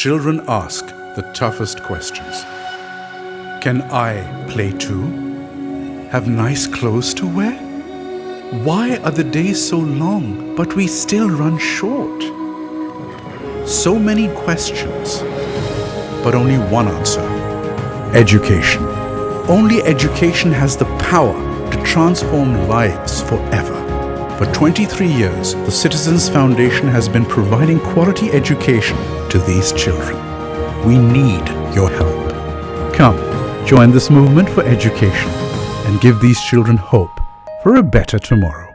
Children ask the toughest questions. Can I play too? Have nice clothes to wear? Why are the days so long, but we still run short? So many questions, but only one answer education. Only education has the power to transform lives forever. For 23 years, the Citizens Foundation has been providing quality education to these children. We need your help. Come, join this movement for education and give these children hope for a better tomorrow.